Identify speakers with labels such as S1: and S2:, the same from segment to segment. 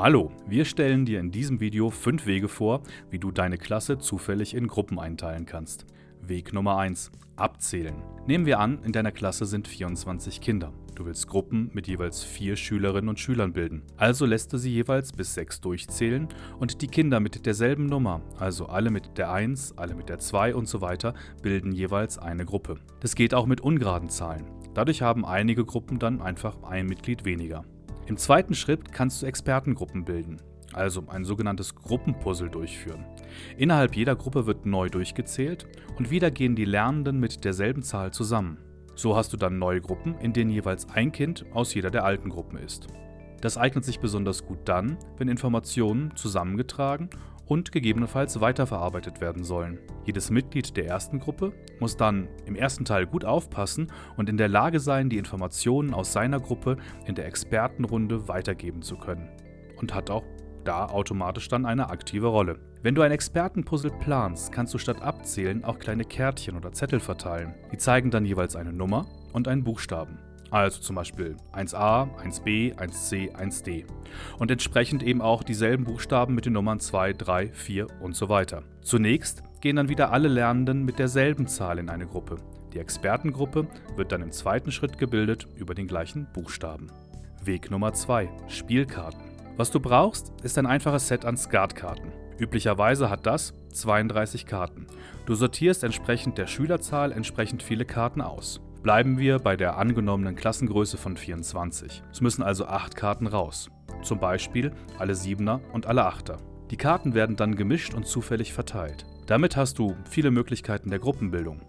S1: Hallo, wir stellen dir in diesem Video fünf Wege vor, wie du deine Klasse zufällig in Gruppen einteilen kannst. Weg Nummer 1. Abzählen. Nehmen wir an, in deiner Klasse sind 24 Kinder. Du willst Gruppen mit jeweils vier Schülerinnen und Schülern bilden. Also lässt du sie jeweils bis 6 durchzählen und die Kinder mit derselben Nummer, also alle mit der 1, alle mit der 2 und so weiter, bilden jeweils eine Gruppe. Das geht auch mit ungeraden Zahlen. Dadurch haben einige Gruppen dann einfach ein Mitglied weniger. Im zweiten Schritt kannst du Expertengruppen bilden, also ein sogenanntes Gruppenpuzzle durchführen. Innerhalb jeder Gruppe wird neu durchgezählt und wieder gehen die Lernenden mit derselben Zahl zusammen. So hast du dann neue Gruppen, in denen jeweils ein Kind aus jeder der alten Gruppen ist. Das eignet sich besonders gut dann, wenn Informationen zusammengetragen und gegebenenfalls weiterverarbeitet werden sollen. Jedes Mitglied der ersten Gruppe muss dann im ersten Teil gut aufpassen und in der Lage sein, die Informationen aus seiner Gruppe in der Expertenrunde weitergeben zu können. Und hat auch da automatisch dann eine aktive Rolle. Wenn du ein Expertenpuzzle planst, kannst du statt abzählen auch kleine Kärtchen oder Zettel verteilen. Die zeigen dann jeweils eine Nummer und einen Buchstaben. Also zum Beispiel 1a, 1b, 1c, 1d. Und entsprechend eben auch dieselben Buchstaben mit den Nummern 2, 3, 4 und so weiter. Zunächst gehen dann wieder alle Lernenden mit derselben Zahl in eine Gruppe. Die Expertengruppe wird dann im zweiten Schritt gebildet über den gleichen Buchstaben. Weg Nummer 2. Spielkarten. Was du brauchst, ist ein einfaches Set an Skatkarten. Üblicherweise hat das 32 Karten. Du sortierst entsprechend der Schülerzahl entsprechend viele Karten aus. Bleiben wir bei der angenommenen Klassengröße von 24. Es müssen also 8 Karten raus. Zum Beispiel alle 7er und alle 8er. Die Karten werden dann gemischt und zufällig verteilt. Damit hast du viele Möglichkeiten der Gruppenbildung.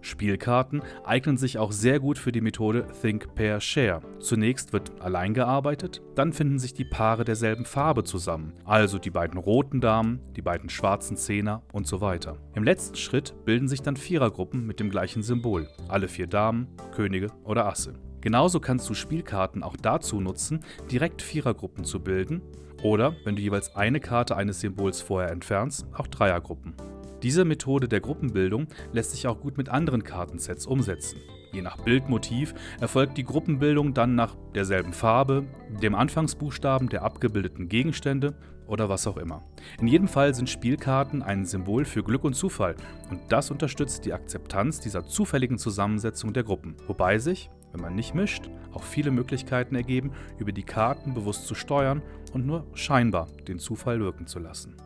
S1: Spielkarten eignen sich auch sehr gut für die Methode Think, Pair, Share. Zunächst wird allein gearbeitet, dann finden sich die Paare derselben Farbe zusammen, also die beiden roten Damen, die beiden schwarzen Zehner und so weiter. Im letzten Schritt bilden sich dann Vierergruppen mit dem gleichen Symbol, alle vier Damen, Könige oder Asse. Genauso kannst du Spielkarten auch dazu nutzen, direkt Vierergruppen zu bilden oder, wenn du jeweils eine Karte eines Symbols vorher entfernst, auch Dreiergruppen. Diese Methode der Gruppenbildung lässt sich auch gut mit anderen Kartensets umsetzen. Je nach Bildmotiv erfolgt die Gruppenbildung dann nach derselben Farbe, dem Anfangsbuchstaben der abgebildeten Gegenstände oder was auch immer. In jedem Fall sind Spielkarten ein Symbol für Glück und Zufall und das unterstützt die Akzeptanz dieser zufälligen Zusammensetzung der Gruppen, wobei sich, wenn man nicht mischt, auch viele Möglichkeiten ergeben, über die Karten bewusst zu steuern und nur scheinbar den Zufall wirken zu lassen.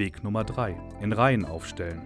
S1: Weg Nummer 3. In Reihen aufstellen.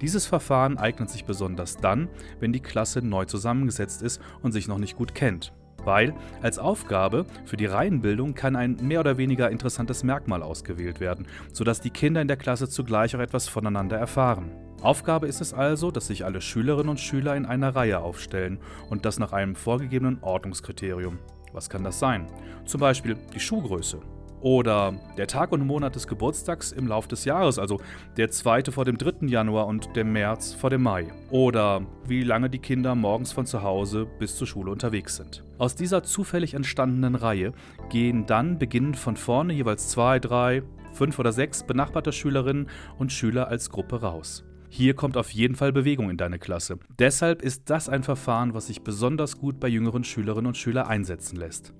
S1: Dieses Verfahren eignet sich besonders dann, wenn die Klasse neu zusammengesetzt ist und sich noch nicht gut kennt. Weil als Aufgabe für die Reihenbildung kann ein mehr oder weniger interessantes Merkmal ausgewählt werden, sodass die Kinder in der Klasse zugleich auch etwas voneinander erfahren. Aufgabe ist es also, dass sich alle Schülerinnen und Schüler in einer Reihe aufstellen und das nach einem vorgegebenen Ordnungskriterium. Was kann das sein? Zum Beispiel die Schuhgröße oder der Tag und Monat des Geburtstags im Lauf des Jahres, also der zweite vor dem 3. Januar und der März vor dem Mai. Oder wie lange die Kinder morgens von zu Hause bis zur Schule unterwegs sind. Aus dieser zufällig entstandenen Reihe gehen dann beginnend von vorne jeweils zwei, drei, fünf oder sechs benachbarte Schülerinnen und Schüler als Gruppe raus. Hier kommt auf jeden Fall Bewegung in deine Klasse. Deshalb ist das ein Verfahren, was sich besonders gut bei jüngeren Schülerinnen und Schülern einsetzen lässt.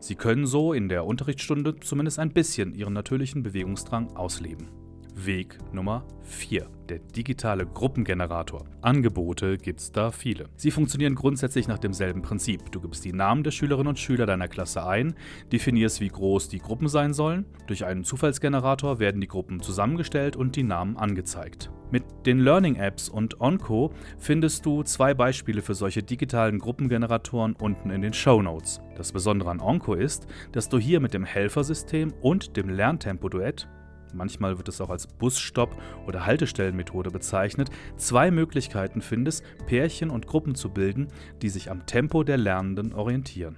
S1: Sie können so in der Unterrichtsstunde zumindest ein bisschen ihren natürlichen Bewegungsdrang ausleben. Weg Nummer 4. Der digitale Gruppengenerator. Angebote gibt's da viele. Sie funktionieren grundsätzlich nach demselben Prinzip. Du gibst die Namen der Schülerinnen und Schüler deiner Klasse ein, definierst, wie groß die Gruppen sein sollen. Durch einen Zufallsgenerator werden die Gruppen zusammengestellt und die Namen angezeigt. Mit den Learning Apps und Onco findest du zwei Beispiele für solche digitalen Gruppengeneratoren unten in den Show Notes. Das Besondere an Onco ist, dass du hier mit dem Helfersystem und dem Lerntempo-Duett manchmal wird es auch als Busstopp- oder Haltestellenmethode bezeichnet, zwei Möglichkeiten findest, Pärchen und Gruppen zu bilden, die sich am Tempo der Lernenden orientieren.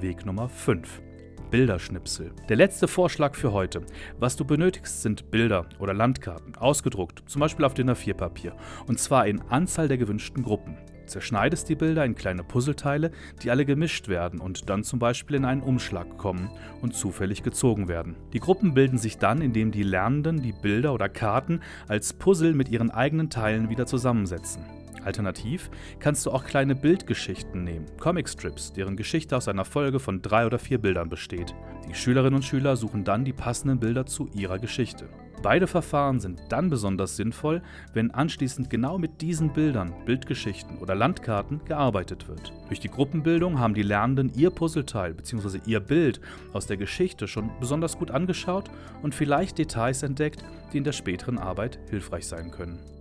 S1: Weg Nummer 5. Bilderschnipsel. Der letzte Vorschlag für heute. Was du benötigst, sind Bilder oder Landkarten, ausgedruckt, zum Beispiel auf DIN A4-Papier, und zwar in Anzahl der gewünschten Gruppen zerschneidest die Bilder in kleine Puzzleteile, die alle gemischt werden und dann zum Beispiel in einen Umschlag kommen und zufällig gezogen werden. Die Gruppen bilden sich dann, indem die Lernenden die Bilder oder Karten als Puzzle mit ihren eigenen Teilen wieder zusammensetzen. Alternativ kannst du auch kleine Bildgeschichten nehmen, Comicstrips, deren Geschichte aus einer Folge von drei oder vier Bildern besteht. Die Schülerinnen und Schüler suchen dann die passenden Bilder zu ihrer Geschichte. Beide Verfahren sind dann besonders sinnvoll, wenn anschließend genau mit diesen Bildern, Bildgeschichten oder Landkarten gearbeitet wird. Durch die Gruppenbildung haben die Lernenden ihr Puzzleteil bzw. ihr Bild aus der Geschichte schon besonders gut angeschaut und vielleicht Details entdeckt, die in der späteren Arbeit hilfreich sein können.